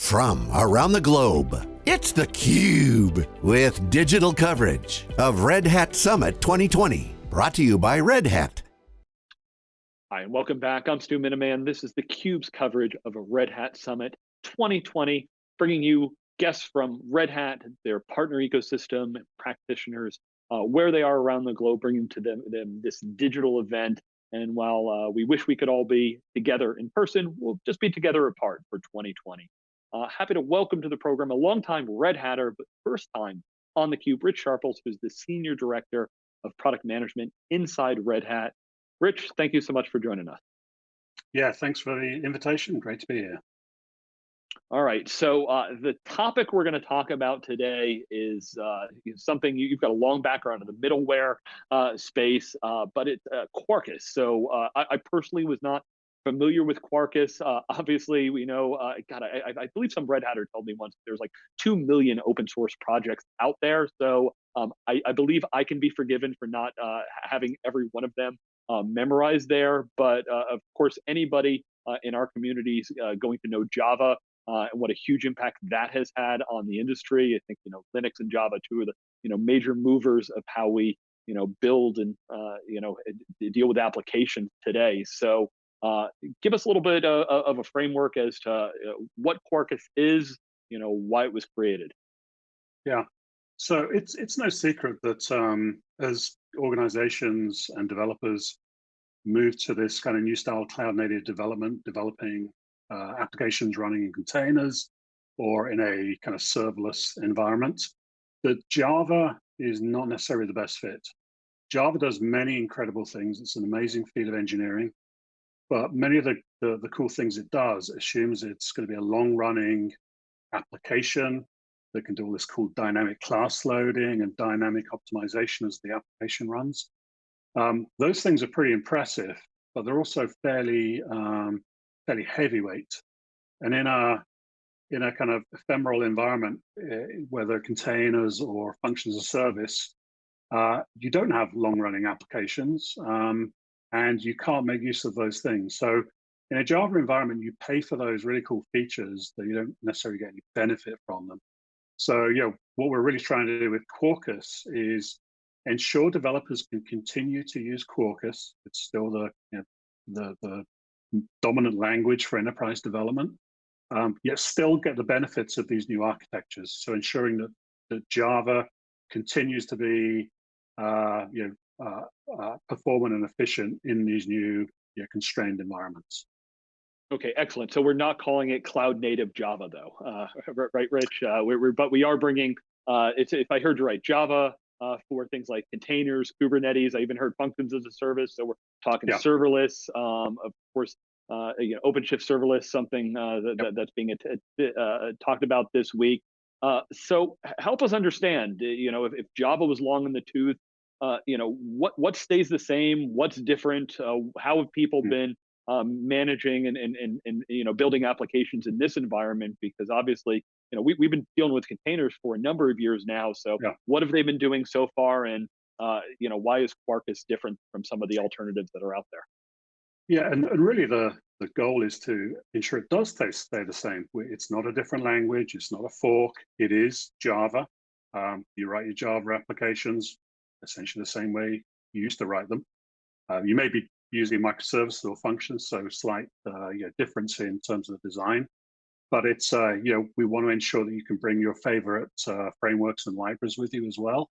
from around the globe. It's theCUBE, with digital coverage of Red Hat Summit 2020. Brought to you by Red Hat. Hi, and welcome back. I'm Stu Miniman. This is theCUBE's coverage of a Red Hat Summit 2020, bringing you guests from Red Hat, their partner ecosystem, practitioners, uh, where they are around the globe, bringing to them, them this digital event. And while uh, we wish we could all be together in person, we'll just be together apart for 2020. Uh, happy to welcome to the program a longtime Red Hatter, but first time on theCUBE, Rich Sharples, who's the Senior Director of Product Management inside Red Hat. Rich, thank you so much for joining us. Yeah, thanks for the invitation. Great to be here. All right, so uh, the topic we're going to talk about today is uh, something you, have got a long background in the middleware uh, space, uh, but it's uh, Quarkus. So uh, I, I, personally was not familiar with Quarkus. Uh, obviously, we know, uh, God, I, I, believe some Red Hatter told me once there's like 2 million open source projects out there. So um, I, I, believe I can be forgiven for not uh, having every one of them uh, memorized there. But uh, of course, anybody uh, in our community is going to know Java and what a huge impact that has had on the industry. I think, you know, Linux and Java, two of the, you know, major movers of how we, you know, build and, you know, deal with applications today. So uh, give us a little bit uh, of a framework as to uh, what Quarkus is, you know, why it was created. Yeah, so it's it's no secret that um, as organizations and developers move to this kind of new style cloud native development, developing applications running in containers or in a kind of serverless environment, that Java is not necessarily the best fit. Java does many incredible things. It's an amazing field of engineering. But many of the, the, the cool things it does assumes it's going to be a long running application that can do all this cool dynamic class loading and dynamic optimization as the application runs. Um, those things are pretty impressive, but they're also fairly um, fairly heavyweight. And in a in a kind of ephemeral environment, uh, whether containers or functions of service, uh, you don't have long running applications. Um, and you can't make use of those things. So in a Java environment, you pay for those really cool features that you don't necessarily get any benefit from them. So, you know, what we're really trying to do with Quarkus is ensure developers can continue to use Quarkus. It's still the, you know, the, the dominant language for enterprise development, um, yet still get the benefits of these new architectures. So ensuring that, that Java continues to be, uh, you know, uh, uh, performant and efficient in these new yeah, constrained environments. Okay, excellent. So we're not calling it cloud native Java though, uh, right, Rich? Uh, we're, we're, but we are bringing, uh, it's, if I heard you right, Java uh, for things like containers, Kubernetes. I even heard functions as a service. So we're talking yeah. serverless. Um, of course, uh, you know, OpenShift serverless, something uh, that, yep. that's being talked about this week. so help us understand, you know, if, if Java was long in the tooth, uh, you know, what what stays the same? What's different? Uh, how have people hmm. been um, managing and, and and and you know building applications in this environment? Because obviously, you know, we we've been dealing with containers for a number of years now. So, yeah. what have they been doing so far? And uh, you know, why is Quarkus different from some of the alternatives that are out there? Yeah, and, and really the the goal is to ensure it does stay, stay the same. It's not a different language. It's not a fork. It is Java. Um, you write your Java applications essentially the same way you used to write them. Um, you may be using microservices or functions, so slight uh, you know, difference in terms of the design. But it's, uh, you know, we want to ensure that you can bring your favorite uh, frameworks and libraries with you as well.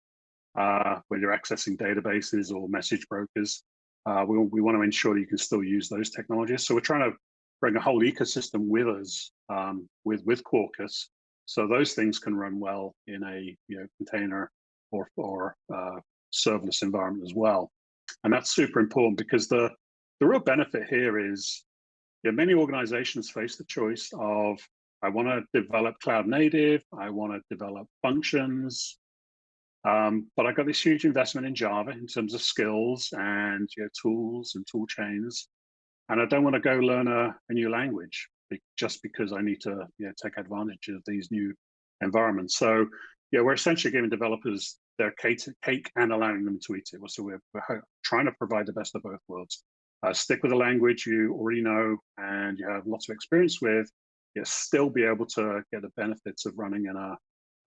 Uh, when you're accessing databases or message brokers, uh, we, we want to ensure you can still use those technologies. So we're trying to bring a whole ecosystem with us um, with, with Quarkus. So those things can run well in a you know, container or, or uh, serverless environment as well. And that's super important because the, the real benefit here is you know, many organizations face the choice of, I want to develop cloud native, I want to develop functions, um, but I've got this huge investment in Java in terms of skills and you know, tools and tool chains. And I don't want to go learn a, a new language just because I need to you know, take advantage of these new environments. So yeah, we're essentially giving developers their cake and allowing them to eat it. So we're, we're trying to provide the best of both worlds. Uh, stick with the language you already know and you have lots of experience with, yet still be able to get the benefits of running in a,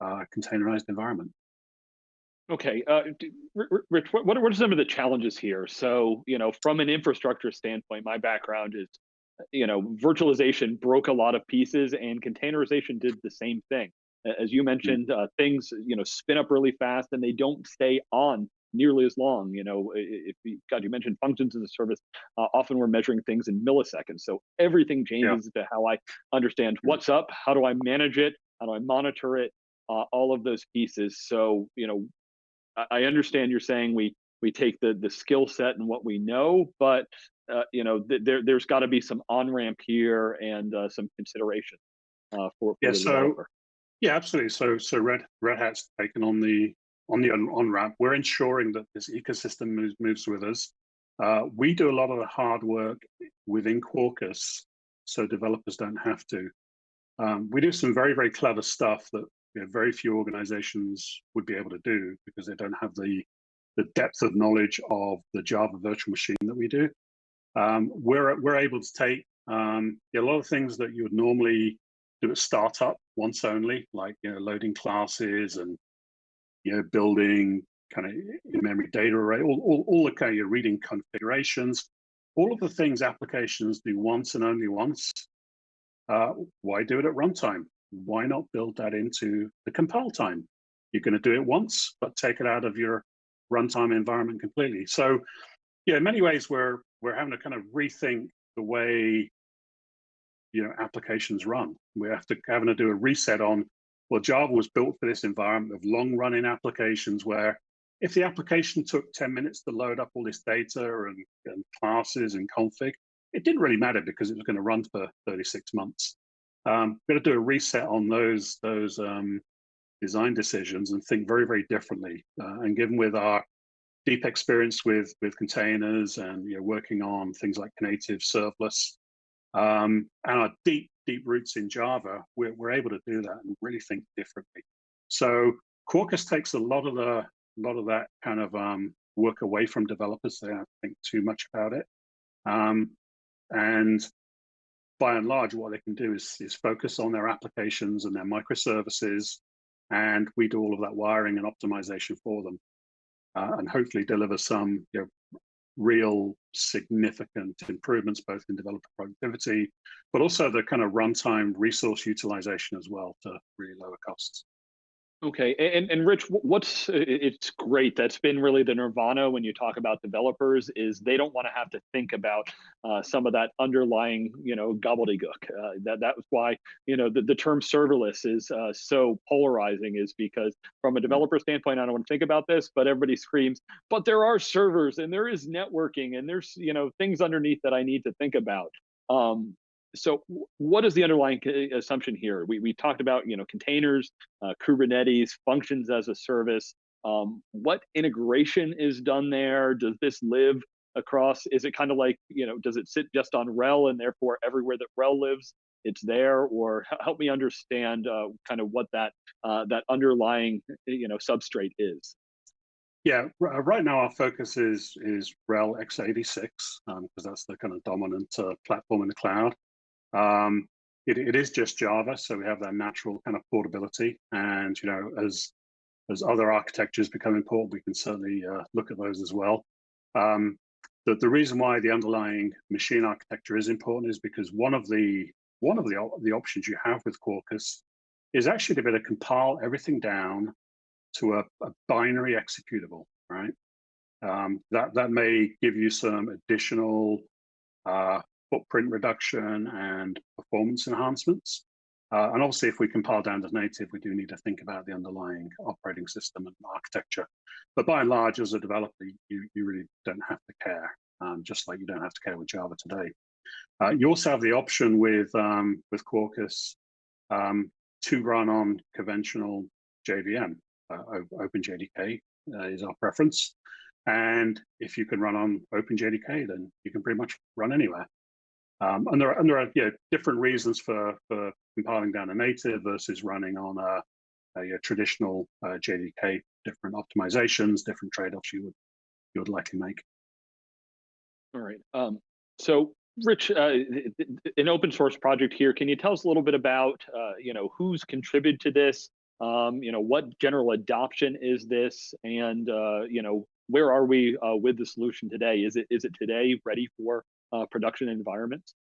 a containerized environment. Okay, uh, Rich, what, what are some of the challenges here? So, you know, from an infrastructure standpoint, my background is, you know, virtualization broke a lot of pieces and containerization did the same thing. As you hmm. mentioned, uh, things, you know, spin up really fast and they don't stay on nearly as long. You know, if you, God, you mentioned functions as a service, uh, often we're measuring things in milliseconds. So everything changes yeah. to how I understand hmm. what's up, how do I manage it, how do I monitor it, uh, all of those pieces. So, you know, I understand you're saying we we take the the skill set and what we know, but uh, you know th there there's got to be some on ramp here and uh, some consideration uh, for, for yeah. so developer. Yeah, absolutely. So so Red Red Hat's taken on the on the on ramp. We're ensuring that this ecosystem moves moves with us. Uh, we do a lot of the hard work within Quarkus, so developers don't have to. Um, we do some very very clever stuff that you know, very few organizations would be able to do because they don't have the the depth of knowledge of the Java virtual machine that we do. Um, we're we're able to take um, a lot of things that you would normally do at startup once only, like you know loading classes and you know building kind of in-memory data array, all, all, all the kind of your reading configurations, all of the things applications do once and only once. Uh, why do it at runtime? why not build that into the compile time? You're going to do it once, but take it out of your runtime environment completely. So, yeah, in many ways, we're we're having to kind of rethink the way you know applications run. We have to having to do a reset on. Well, Java was built for this environment of long-running applications where if the application took 10 minutes to load up all this data and, and classes and config, it didn't really matter because it was going to run for 36 months. Um, we've got to do a reset on those those um, design decisions and think very very differently. Uh, and given with our deep experience with with containers and you know working on things like native serverless um, and our deep deep roots in Java, we're we're able to do that and really think differently. So Quarkus takes a lot of the lot of that kind of um, work away from developers. They don't think too much about it. Um, and by and large, what they can do is, is focus on their applications and their microservices, and we do all of that wiring and optimization for them, uh, and hopefully deliver some you know, real significant improvements both in developer productivity, but also the kind of runtime resource utilization as well to really lower costs. Okay, and and Rich, what's it's great. That's been really the nirvana when you talk about developers is they don't want to have to think about uh, some of that underlying you know gobbledygook. Uh, that that was why you know the, the term serverless is uh, so polarizing is because from a developer standpoint, I don't want to think about this, but everybody screams, but there are servers and there is networking and there's you know things underneath that I need to think about. Um, so what is the underlying assumption here? We, we talked about you know containers, uh, Kubernetes, functions as a service. Um, what integration is done there? Does this live across? Is it kind of like you know does it sit just on RHEL and therefore everywhere that RHEL lives it's there? Or help me understand uh, kind of what that uh, that underlying you know substrate is. Yeah, uh, right now our focus is is RHEL x86 because um, that's the kind of dominant uh, platform in the cloud. Um, it, it is just Java, so we have that natural kind of portability. And you know, as as other architectures become important, we can certainly uh, look at those as well. Um, the, the reason why the underlying machine architecture is important is because one of the one of the the options you have with Quarkus is actually to be able to compile everything down to a, a binary executable, right? Um, that that may give you some additional uh, footprint reduction and performance enhancements. Uh, and obviously, if we compile down to native, we do need to think about the underlying operating system and architecture. But by and large, as a developer, you, you really don't have to care, um, just like you don't have to care with Java today. Uh, you also have the option with, um, with Quarkus um, to run on conventional JVM. Uh, OpenJDK uh, is our preference. And if you can run on OpenJDK, then you can pretty much run anywhere. Um, and there are, and there are you know, different reasons for, for compiling down a native versus running on a, a, traditional uh, JDK, different optimizations, different trade-offs you would, you would likely make. All right. Um, so Rich, uh, an open source project here. Can you tell us a little bit about, uh, you know, who's contributed to this? Um, you know, what general adoption is this, and uh, you know, where are we uh, with the solution today? Is it is it today ready for uh, production environments?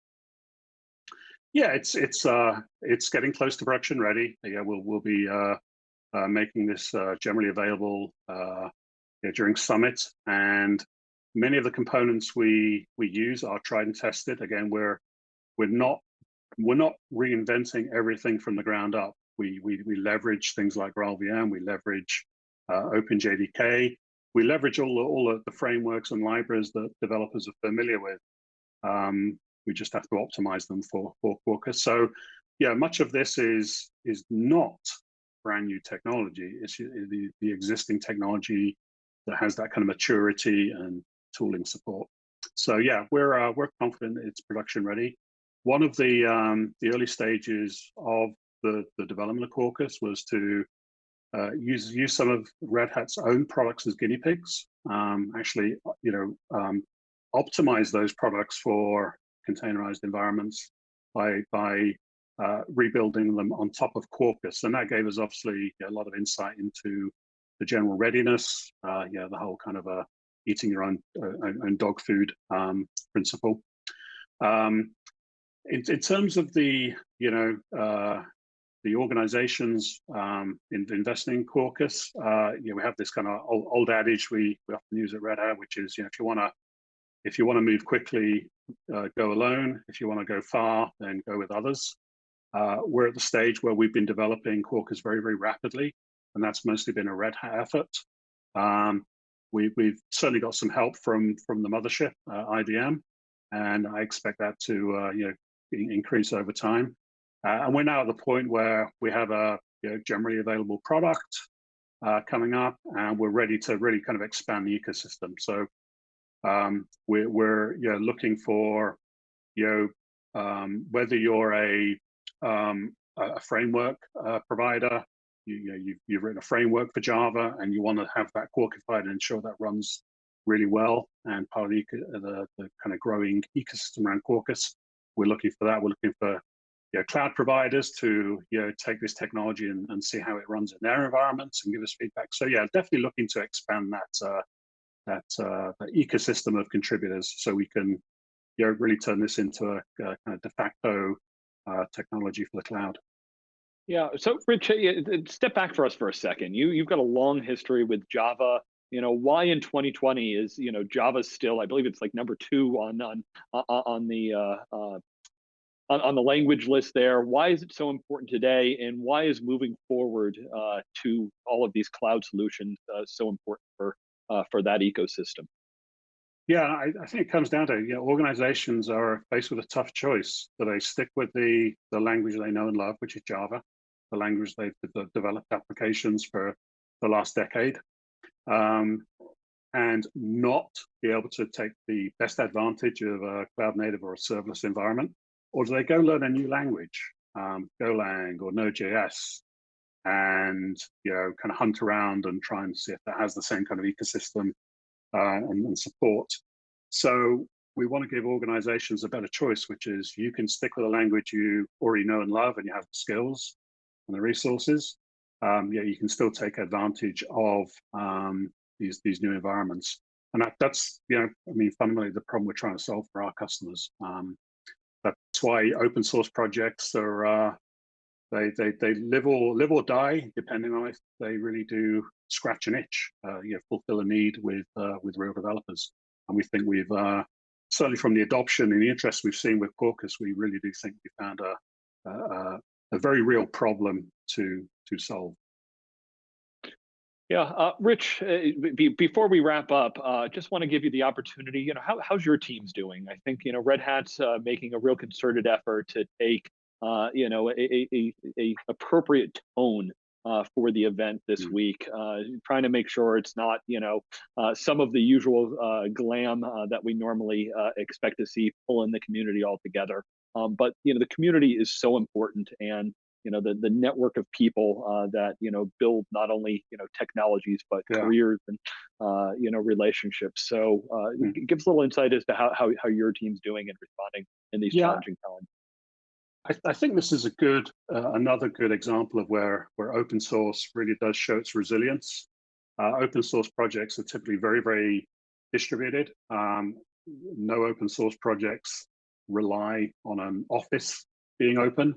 Yeah, it's it's uh, it's getting close to production ready. Yeah, we'll we'll be uh, uh, making this uh, generally available uh, yeah, during Summit, and many of the components we we use are tried and tested. Again, we're we're not we're not reinventing everything from the ground up. We we we leverage things like GraalVM, we leverage uh, OpenJDK, we leverage all the, all the frameworks and libraries that developers are familiar with. Um, we just have to optimize them for for Quarkus. So, yeah, much of this is is not brand new technology. It's the the existing technology that has that kind of maturity and tooling support. So yeah, we're uh, we're confident it's production ready. One of the um, the early stages of the the development of Quarkus was to uh, use use some of Red Hat's own products as guinea pigs. Um, actually, you know, um, optimize those products for containerized environments by by uh, rebuilding them on top of Quarkus, and that gave us obviously a lot of insight into the general readiness, uh, yeah, the whole kind of a uh, eating your own uh, own dog food um, principle. Um, in, in, terms of the you know uh, the organizations um, in investing in Quarkus, uh, you know, we have this kind of old, old, adage we, we often use at Red Hat, which is you know if you want to if you want to move quickly, uh, go alone. If you want to go far, then go with others. Uh, we're at the stage where we've been developing Quarkus very very rapidly, and that's mostly been a Red Hat effort. Um, we, we've certainly got some help from from the mothership, uh, IBM, and I expect that to uh, you know increase over time. Uh, and we're now at the point where we have a you know, generally available product uh, coming up, and we're ready to really kind of expand the ecosystem. So um, we're we're looking for you know um, whether you're a um, a framework uh, provider you, you know, you've, you've written a framework for Java and you want to have that quarkified and ensure that runs really well. And part of the, the, the kind of growing ecosystem around Quarkus, we're looking for that. We're looking for you know, cloud providers to you know take this technology and, and see how it runs in their environments and give us feedback. So yeah, definitely looking to expand that uh, that, uh, that ecosystem of contributors so we can you know really turn this into a, a kind of de facto uh, technology for the cloud. Yeah. So, Rich, step back for us for a second. You you've got a long history with Java. You know why in 2020 is you know Java still I believe it's like number two on on on the uh, uh, on, the language list there. Why is it so important today, and why is moving forward uh, to all of these cloud solutions uh, so important for uh, for that ecosystem? Yeah, I, I, think it comes down to you know, organizations are faced with a tough choice. Do they stick with the the language they know and love, which is Java, the language they've developed applications for the last decade, um, and not be able to take the best advantage of a cloud native or a serverless environment? Or do they go learn a new language, um, Golang or Node.js, and you know, kind of hunt around and try and see if that has the same kind of ecosystem uh, and, and support? So we want to give organizations a better choice, which is you can stick with a language you already know and love and you have the skills, and the resources, um, yeah, you can still take advantage of um, these these new environments. And that, that's, you know, I mean, fundamentally the problem we're trying to solve for our customers. Um, that's why open source projects are, uh, they, they, they live or live or die, depending on if they really do scratch an itch, uh, you know, fulfill a need with, uh, with real developers. And we think we've, uh, certainly from the adoption and the interest we've seen with Quarkus, we really do think we found a, a, a very real problem to to solve. Yeah, uh, Rich. Uh, be, before we wrap up, uh, just want to give you the opportunity. You know, how, how's your teams doing? I think you know Red Hat's uh, making a real concerted effort to take uh, you know a, a, a appropriate tone uh, for the event this mm. week, uh, trying to make sure it's not, you know, uh, some of the usual uh, glam that we normally expect to see pull in the community altogether. Um, but you know, the community is so important, and you know the the network of people uh, that you know build not only you know technologies but yeah. careers and uh, you know relationships. So mm. give us a little insight as to how how, how your team's doing and responding in these yeah. challenging times. I, I, think this is a good uh, another good example of where where open source really does show its resilience. Uh, open source projects are typically very very distributed. Um, no open source projects rely on an office being open.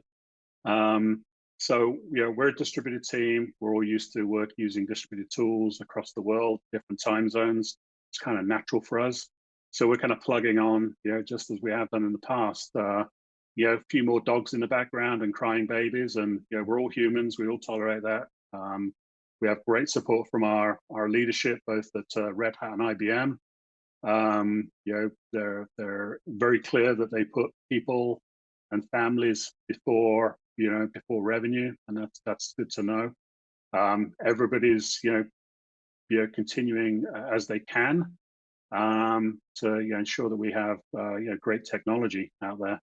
Um, so, know, we're a distributed team. We're all used to work using distributed tools across the world, different time zones. It's kind of natural for us. So we're kind of plugging on, you know, just as we have done in the past. Uh, you know, a few more dogs in the background and crying babies, and you know, we're all humans. We all tolerate that. Um, we have great support from our our leadership, both at uh, Red Hat and IBM. Um, you know, they're they're very clear that they put people and families before you know before revenue, and that's that's good to know. Um, everybody's you know you know continuing as they can um, to you know, ensure that we have uh, you know great technology out there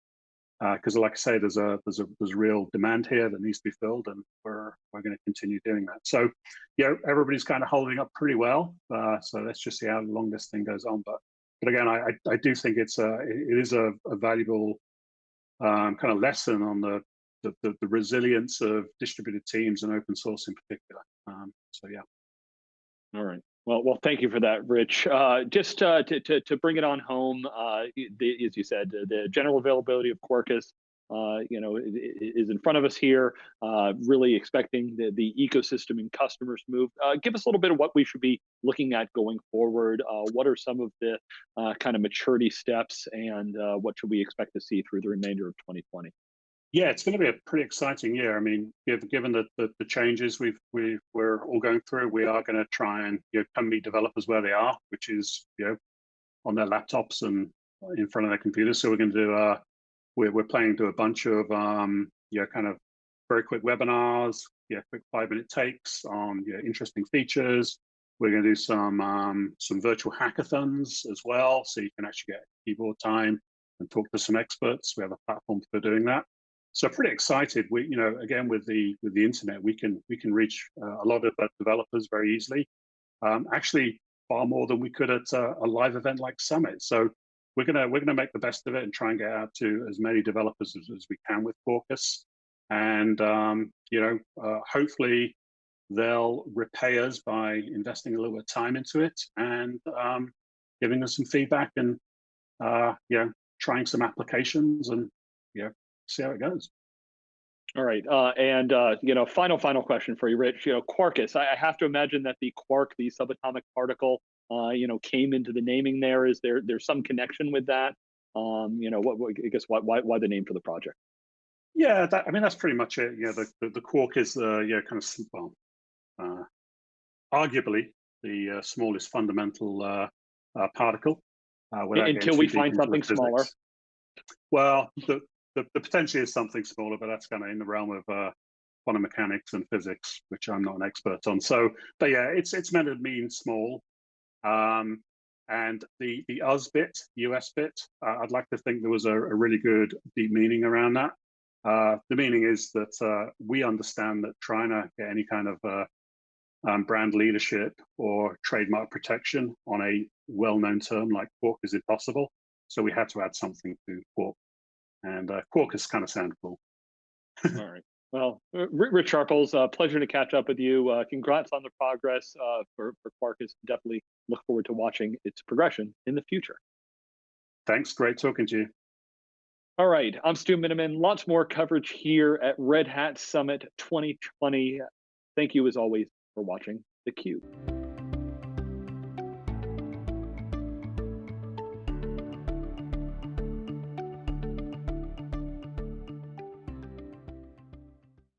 because uh, like I say, there's a there's a there's real demand here that needs to be filled, and we're we're going to continue doing that. So, yeah, everybody's kind of holding up pretty well. Uh, so let's just see how long this thing goes on. But but again, I I, do think it's a it is a, a valuable um, kind of lesson on the, the, the the resilience of distributed teams and open source in particular. Um, so yeah. All right. Well, well, thank you for that, Rich. Uh, just uh, to, to, to bring it on home, uh, the, as you said, the general availability of Quarkus, uh, you know, is in front of us here. Uh, really expecting the, the ecosystem and customers move. Uh, give us a little bit of what we should be looking at going forward. what are some of the kind of maturity steps, and what should we expect to see through the remainder of 2020? Yeah, it's going to be a pretty exciting year. I mean, given the, the, the changes we've we we're all going through, we are going to try and you know, come meet developers where they are, which is you know on their laptops and in front of their computers. So we're going to do uh we're we're planning to do a bunch of um you know kind of very quick webinars, yeah, quick five minute takes on you know, interesting features. We're going to do some um, some virtual hackathons as well, so you can actually get keyboard time and talk to some experts. We have a platform for doing that so pretty excited. We, you know, again with the with the internet, we can we can reach uh, a lot of developers very easily. Um, actually, far more than we could at uh, a live event like Summit. So we're gonna we're gonna make the best of it and try and get out to as many developers as, as we can with Quarkus. And um, you know, uh, hopefully they'll repay us by investing a little bit of time into it and um, giving us some feedback and uh, know, trying some applications and you know, see how it goes. All right, uh, and uh, you know, final final question for you, Rich. You know, Quarkus. I, I have to imagine that the quark, the subatomic particle, uh, you know, came into the naming. There is there there's some connection with that. Um, you know, what, what I guess why, why why the name for the project? Yeah, that, I mean that's pretty much it. Yeah, the the, the quark is the yeah kind of well, uh, arguably the uh, smallest fundamental uh, uh, particle. Uh, Until we find something smaller. Well, the, the, the potentially is something smaller, but that's kind of in the realm of uh, quantum mechanics and physics, which I'm not an expert on. So, but yeah, it's it's meant to mean small. Um, and the the US bit, US bit, uh, I'd like to think there was a, a really good deep meaning around that. Uh, the meaning is that uh, we understand that trying to get any kind of uh, um, brand leadership or trademark protection on a well-known term like quark is impossible. So we had to add something to quark and uh, Quarkus kind of sound cool. All right. Well, Rich Sharples, uh, pleasure to catch up with you. Uh, congrats on the progress uh, for, for Quarkus. Definitely look forward to watching its progression in the future. Thanks. Great talking to you. All right. I'm Stu Miniman. Lots more coverage here at Red Hat Summit 2020. Thank you, as always, for watching theCUBE.